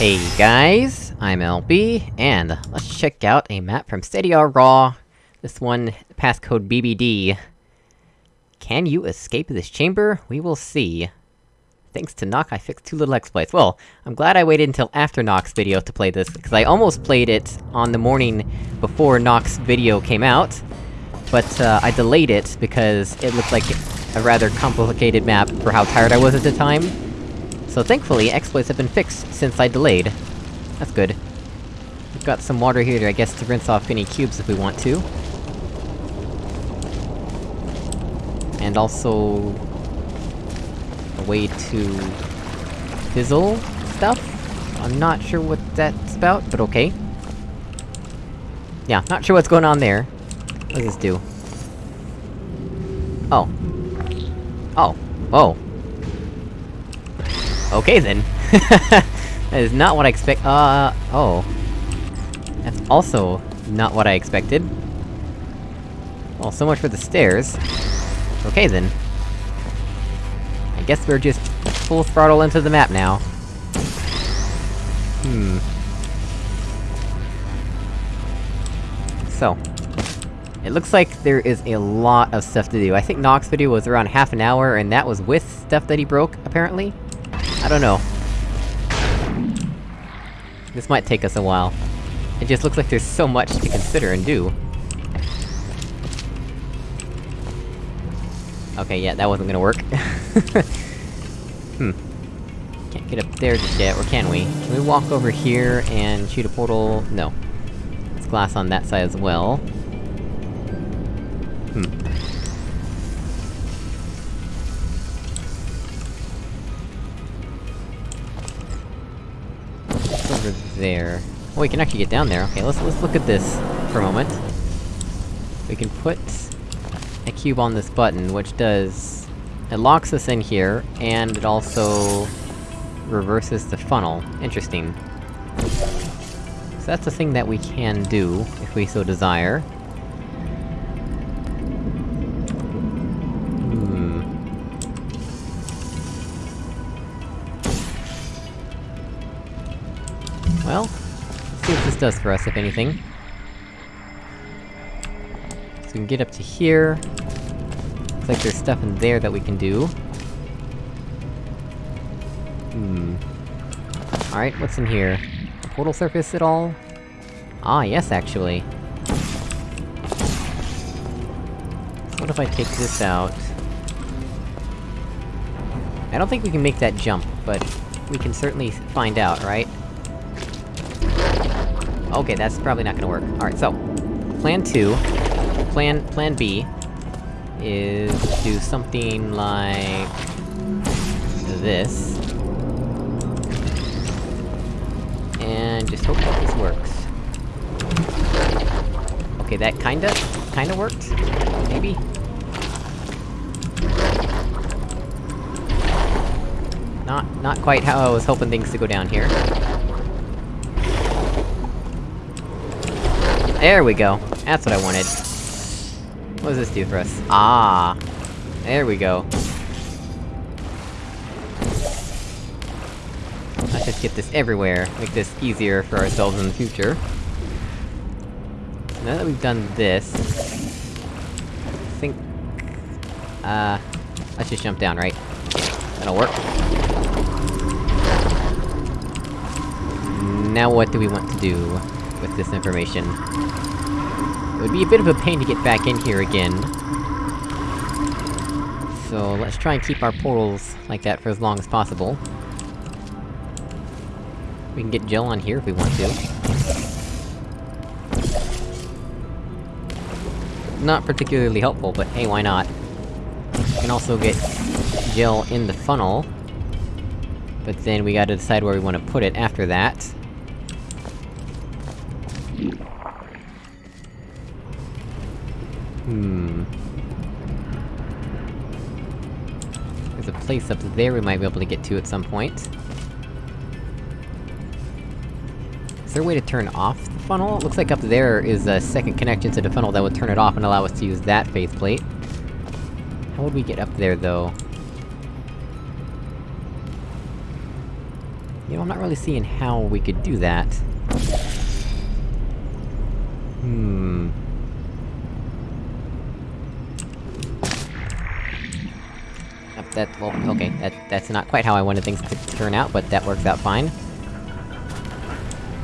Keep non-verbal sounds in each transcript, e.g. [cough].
Hey guys, I'm LB, and let's check out a map from Stadia Raw. This one, passcode BBD. Can you escape this chamber? We will see. Thanks to Nock, I fixed two little exploits. Well, I'm glad I waited until after Nock's video to play this, because I almost played it on the morning before Nock's video came out. But, uh, I delayed it, because it looked like a rather complicated map for how tired I was at the time. So thankfully, exploits have been fixed since I delayed. That's good. We've got some water here, to, I guess, to rinse off any cubes if we want to. And also... a way to... fizzle stuff? I'm not sure what that's about, but okay. Yeah, not sure what's going on there. What does this do? Oh. Oh. Oh. Okay then. [laughs] that is not what I expect- uh... oh. That's also not what I expected. Well, so much for the stairs. Okay then. I guess we're just full throttle into the map now. Hmm. So. It looks like there is a lot of stuff to do. I think Nock's video was around half an hour, and that was with stuff that he broke, apparently? I don't know. This might take us a while. It just looks like there's so much to consider and do. Okay, yeah, that wasn't gonna work. [laughs] hmm. Can't get up there just yet, or can we? Can we walk over here and shoot a portal? No. There's glass on that side as well. Over there? Oh, we can actually get down there. Okay, let's- let's look at this for a moment. We can put a cube on this button, which does... It locks us in here, and it also... reverses the funnel. Interesting. So that's a thing that we can do, if we so desire. Does for us, if anything. So we can get up to here. Looks like there's stuff in there that we can do. Hmm... Alright, what's in here? Portal surface at all? Ah, yes, actually. What if I take this out? I don't think we can make that jump, but we can certainly find out, right? Okay, that's probably not gonna work. Alright, so... Plan 2... Plan- Plan B... is do something like... this. And just hope that this works. Okay, that kinda... kinda worked? Maybe? Not- not quite how I was hoping things to go down here. There we go. That's what I wanted. What does this do for us? Ah! There we go. Let's just get this everywhere, make this easier for ourselves in the future. Now that we've done this... I think... Uh... Let's just jump down, right? That'll work. Now what do we want to do with this information? It would be a bit of a pain to get back in here again. So, let's try and keep our portals like that for as long as possible. We can get gel on here if we want to. Not particularly helpful, but hey, why not? We can also get gel in the funnel. But then we gotta decide where we want to put it after that. Hmm... There's a place up there we might be able to get to at some point. Is there a way to turn off the funnel? It looks like up there is a second connection to the funnel that would turn it off and allow us to use that faceplate. How would we get up there, though? You know, I'm not really seeing how we could do that. Hmm... That- well, okay, that- that's not quite how I wanted things to turn out, but that works out fine.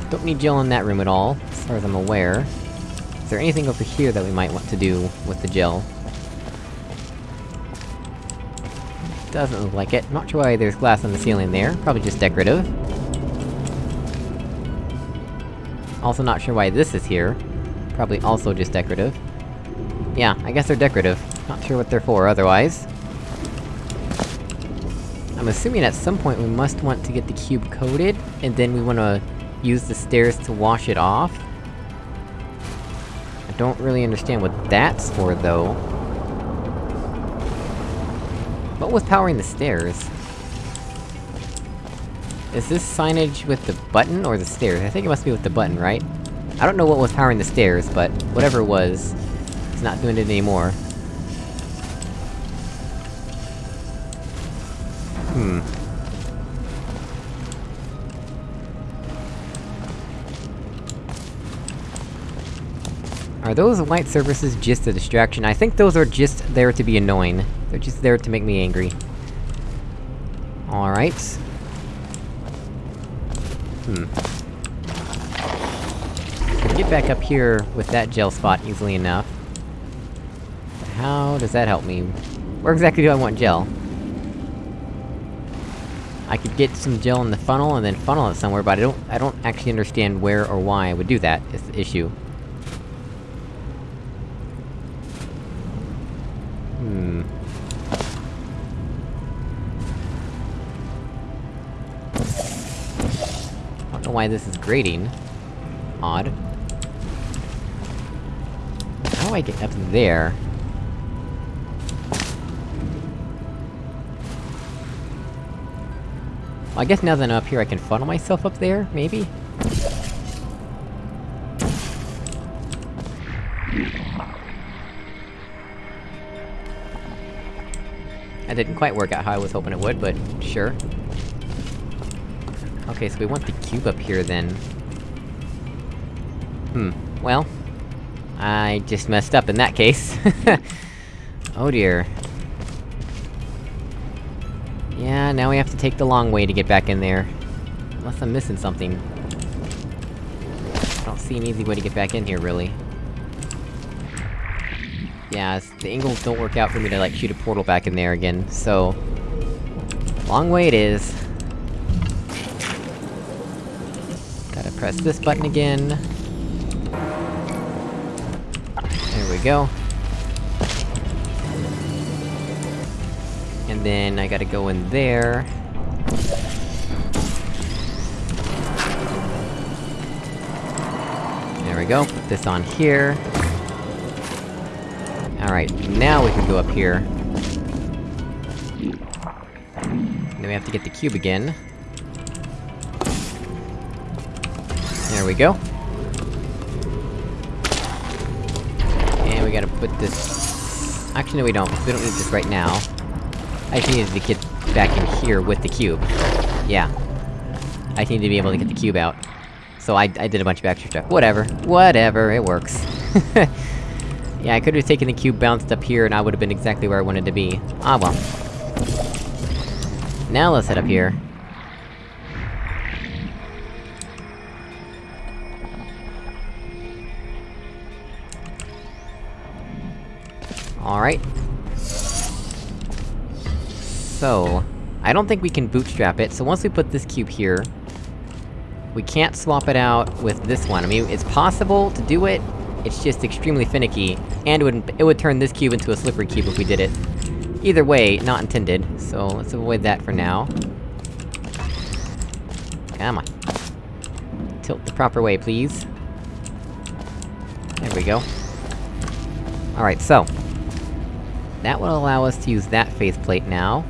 Don't need gel in that room at all, as far as I'm aware. Is there anything over here that we might want to do with the gel? Doesn't look like it. Not sure why there's glass on the ceiling there, probably just decorative. Also not sure why this is here. Probably also just decorative. Yeah, I guess they're decorative. Not sure what they're for, otherwise. I'm assuming at some point we must want to get the cube coated, and then we wanna use the stairs to wash it off. I don't really understand what that's for, though. What was powering the stairs? Is this signage with the button, or the stairs? I think it must be with the button, right? I don't know what was powering the stairs, but whatever it was, it's not doing it anymore. Are those white surfaces just a distraction? I think those are just there to be annoying. They're just there to make me angry. Alright. Hmm. Can get back up here with that gel spot easily enough. How does that help me? Where exactly do I want gel? I could get some gel in the funnel and then funnel it somewhere, but I don't- I don't actually understand where or why I would do that, is the issue. Why this is grating. Odd. How do I get up there? Well, I guess now that I'm up here I can funnel myself up there, maybe? That didn't quite work out how I was hoping it would, but sure. Okay, so we want the cube up here, then. Hmm, well... I just messed up in that case. [laughs] oh dear. Yeah, now we have to take the long way to get back in there. Unless I'm missing something. I don't see an easy way to get back in here, really. Yeah, the angles don't work out for me to, like, shoot a portal back in there again, so... Long way it is. Press this button again. There we go. And then I gotta go in there. There we go, put this on here. Alright, now we can go up here. Then we have to get the cube again. We go. And we gotta put this... Actually, no we don't, we don't need this right now. I just needed to get back in here with the cube. Yeah. I need to be able to get the cube out. So I- I did a bunch of extra stuff. Whatever. Whatever, it works. [laughs] yeah, I could've taken the cube bounced up here and I would've been exactly where I wanted to be. Ah well. Now let's head up here. Alright. So... I don't think we can bootstrap it, so once we put this cube here... We can't swap it out with this one. I mean, it's possible to do it, it's just extremely finicky, and it would- it would turn this cube into a slippery cube if we did it. Either way, not intended, so let's avoid that for now. Come on. Tilt the proper way, please. There we go. Alright, so... That will allow us to use that faceplate now.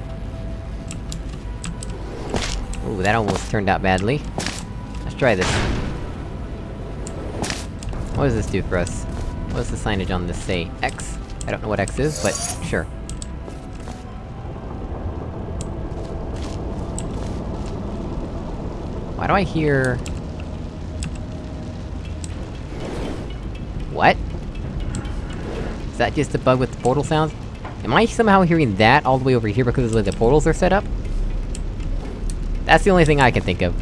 Ooh, that almost turned out badly. Let's try this. What does this do for us? What does the signage on this say? X? I don't know what X is, but sure. Why do I hear... What? Is that just a bug with the portal sounds? Am I somehow hearing that all the way over here because of the way the portals are set up? That's the only thing I can think of.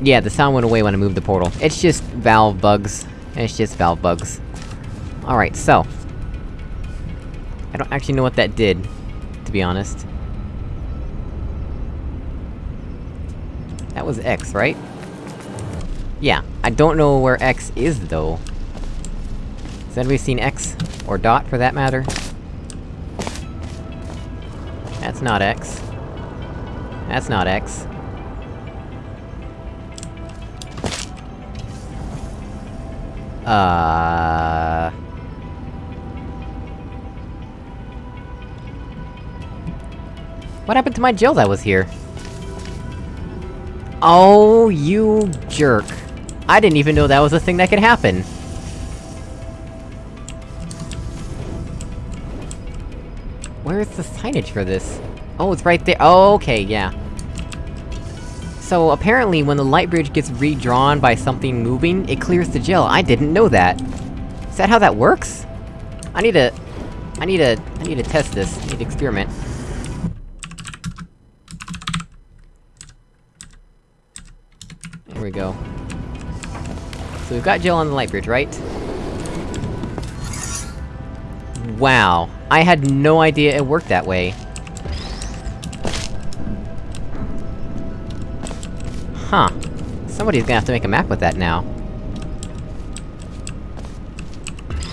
Yeah, the sound went away when I moved the portal. It's just valve bugs. It's just valve bugs. Alright, so... I don't actually know what that did, to be honest. That was X, right? Yeah, I don't know where X is, though. Has anybody seen X? Or Dot, for that matter? That's not X. That's not X. Uh... What happened to my gel that was here? Oh, you jerk. I didn't even know that was a thing that could happen. Where's the signage for this? Oh, it's right there- oh, okay, yeah. So, apparently when the light bridge gets redrawn by something moving, it clears the gel. I didn't know that! Is that how that works? I need to... I need to... I need to test this. I need to experiment. There we go. So we've got gel on the light bridge, right? Wow. I had no idea it worked that way. Huh. Somebody's gonna have to make a map with that now.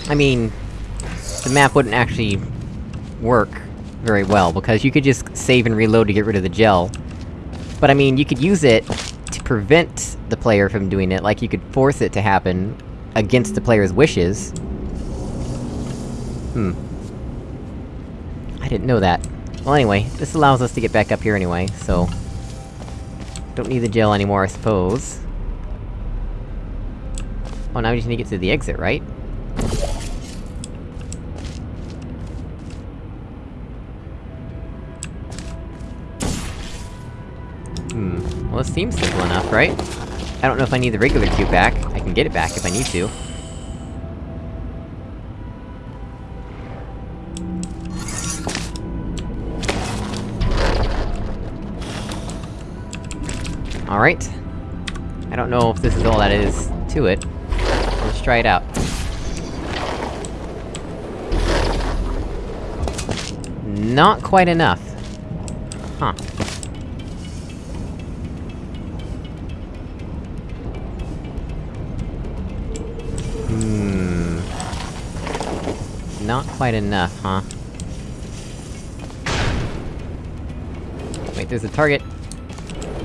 I mean... The map wouldn't actually... work very well, because you could just save and reload to get rid of the gel. But I mean, you could use it prevent the player from doing it, like you could force it to happen against the player's wishes. Hmm. I didn't know that. Well anyway, this allows us to get back up here anyway, so... Don't need the gel anymore, I suppose. Oh, now we just need to get to the exit, right? Well, this seems simple enough, right? I don't know if I need the regular cube back. I can get it back if I need to. Alright. I don't know if this is all that is to it. Let's try it out. Not quite enough. Huh. Hmm... Not quite enough, huh? Wait, there's a target.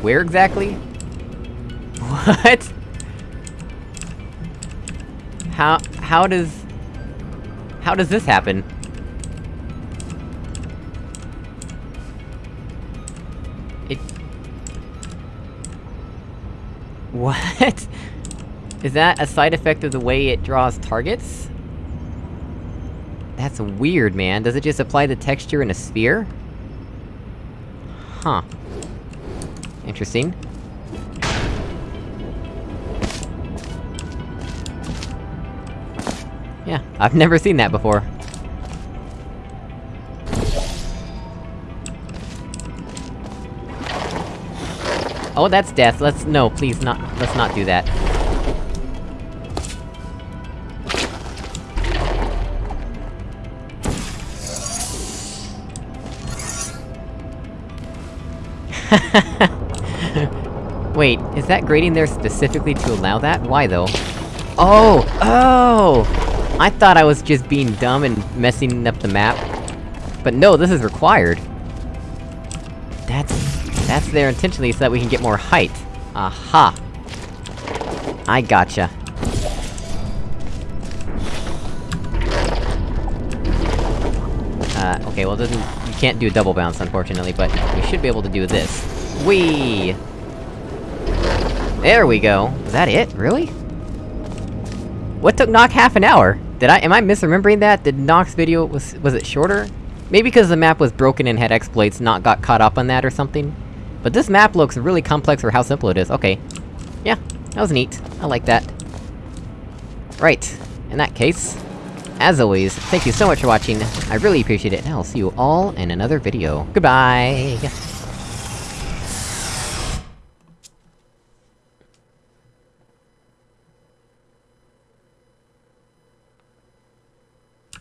Where exactly? [laughs] What? How- how does... How does this happen? It... What? [laughs] Is that a side effect of the way it draws targets? That's weird, man. Does it just apply the texture in a sphere? Huh. Interesting. Yeah, I've never seen that before. Oh, that's death. Let's- no, please not- let's not do that. [laughs] Wait, is that grating there specifically to allow that? Why though? Oh! Oh! I thought I was just being dumb and messing up the map. But no, this is required. That's... that's there intentionally so that we can get more height. Aha! I gotcha. Uh, okay, well doesn't- you can't do a double bounce, unfortunately, but we should be able to do this. Whee! There we go! Was that it? Really? What took Nock half an hour? Did I- am I misremembering that? Did Nock's video- was- was it shorter? Maybe because the map was broken and had exploits, not got caught up on that or something? But this map looks really complex for how simple it is, okay. Yeah, that was neat. I like that. Right, in that case... As always, thank you so much for watching, I really appreciate it, and I'll see you all in another video. Goodbye!